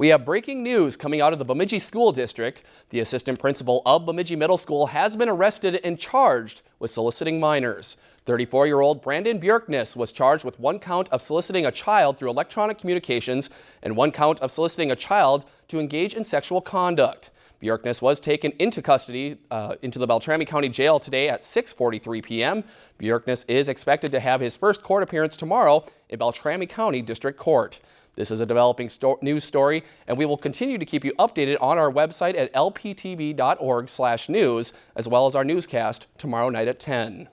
We have breaking news coming out of the Bemidji School District. The assistant principal of Bemidji Middle School has been arrested and charged with soliciting minors. 34-year-old Brandon Bjorkness was charged with one count of soliciting a child through electronic communications and one count of soliciting a child to engage in sexual conduct. Bjorkness was taken into custody uh, into the Beltrami County Jail today at 6.43 p.m. Bjorkness is expected to have his first court appearance tomorrow in Beltrami County District Court. This is a developing sto news story, and we will continue to keep you updated on our website at lptv.org/news, as well as our newscast tomorrow night at 10.